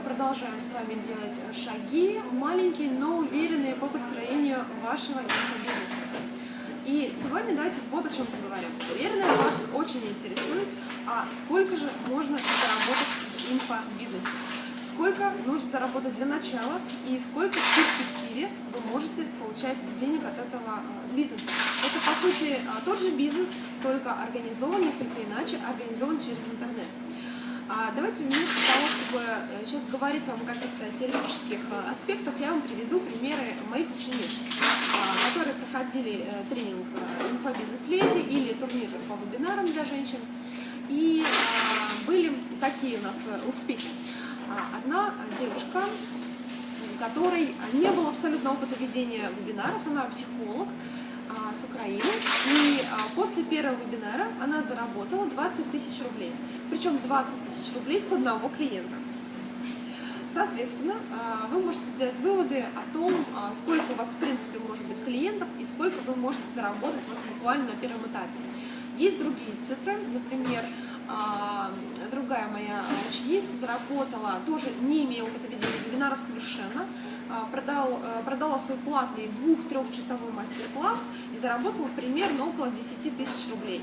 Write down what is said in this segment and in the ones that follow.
продолжаем с вами делать шаги, маленькие, но уверенные по построению вашего инфобизнеса. И сегодня давайте вот о чем поговорим. Уверена, вас очень интересует, а сколько же можно заработать в инфобизнесе. Сколько нужно заработать для начала и сколько в перспективе вы можете получать денег от этого э, бизнеса. Это, по сути, э, тот же бизнес, только организован несколько иначе, организован через интернет. А давайте вместо того, чтобы э, сейчас говорить вам о каких-то теоретических э, аспектах, я вам приведу примеры моих учениц, а, которые проходили э, тренинг «Инфобизнес-леди» или турнир по вебинарам для женщин. И а, были такие у нас успехи. А, одна девушка, которой не было абсолютно опыта ведения вебинаров, она психолог, с Украины. И а, после первого вебинара она заработала 20 тысяч рублей. Причем 20 тысяч рублей с одного клиента. Соответственно, а, вы можете сделать выводы о том, а, сколько у вас в принципе может быть клиентов и сколько вы можете заработать вот буквально на первом этапе. Есть другие цифры, например, другая моя ученица заработала, тоже не имея опыта ведения вебинаров совершенно, а, продал, продала свой платный двух-трехчасовой мастер-класс и заработала примерно около 10 тысяч рублей.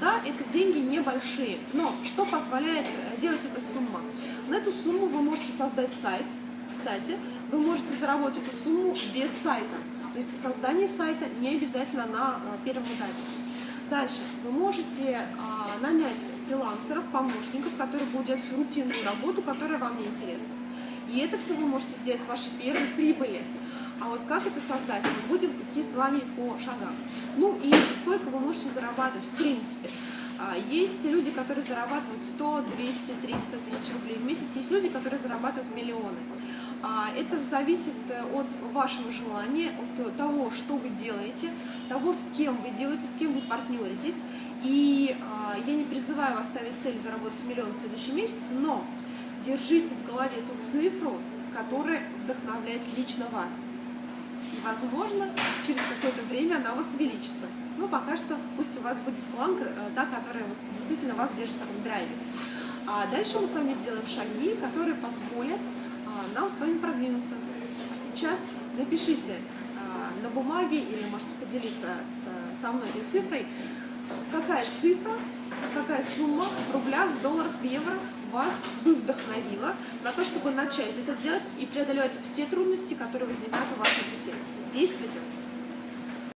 Да, это деньги небольшие, но что позволяет э, делать эта сумма? На эту сумму вы можете создать сайт, кстати, вы можете заработать эту сумму без сайта. То есть создание сайта не обязательно на э, первом этапе. Дальше вы можете а, нанять фрилансеров, помощников, которые будут делать рутинную работу, которая вам не интересна. И это все вы можете сделать с вашей первой прибыли. А вот как это создать, мы будем идти с вами по шагам. Ну и сколько вы можете зарабатывать в принципе. А, есть люди, которые зарабатывают 100, 200, 300 тысяч рублей в месяц, есть люди, которые зарабатывают миллионы. А, это зависит э, от вашего желания, от того, что вы делаете, того, с кем вы делаете, с кем вы партнеритесь. И а, я не призываю вас ставить цель заработать миллион в следующем месяце, но держите в голове ту цифру, которая вдохновляет лично вас. И, возможно, через какое-то время она у вас увеличится. Но пока что пусть у вас будет планка, э, та, которая действительно вас держит в драйве. А дальше мы с вами сделаем шаги, которые позволят а, нам с вами продвинуться. А сейчас напишите а, на бумаге или можете поделиться со мной этой цифрой, какая цифра, какая сумма в рублях, в долларах, в евро вас вдохновила на то, чтобы начать это делать и преодолевать все трудности, которые возникают у на пути. Действуйте!